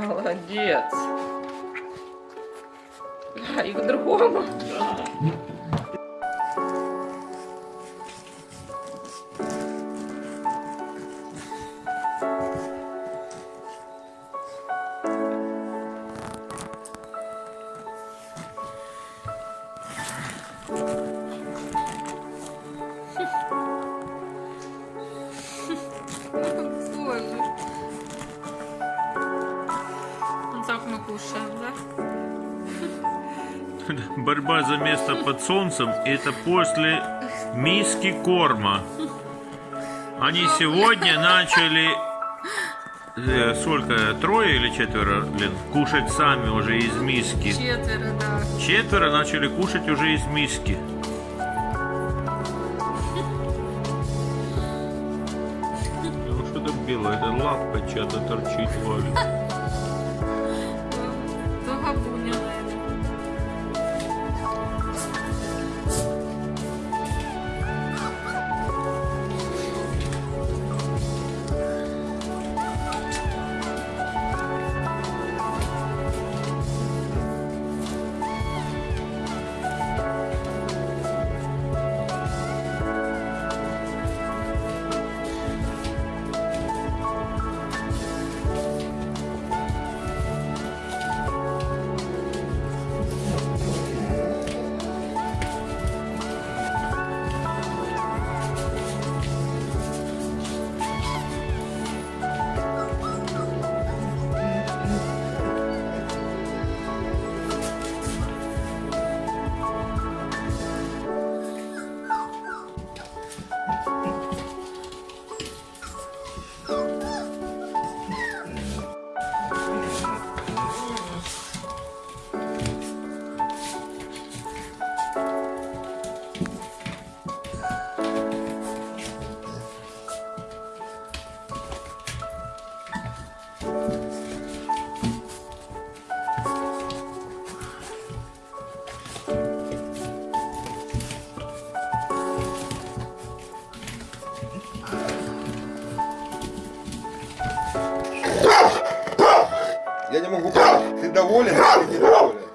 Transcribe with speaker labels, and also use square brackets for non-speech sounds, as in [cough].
Speaker 1: Молодец. Да, и к другому.
Speaker 2: Боже. Кушаем, да? [laughs]
Speaker 3: Борьба за место под солнцем это после миски корма. Они сегодня начали э, сколько, трое или четверо, Лен, кушать сами уже из миски.
Speaker 2: Четверо, да.
Speaker 3: Четверо начали кушать уже из миски. Ну что там белое? Это лапка чья-то торчит, Валя. [laughs]
Speaker 4: Я не могу понять, ты доволен или недоволен?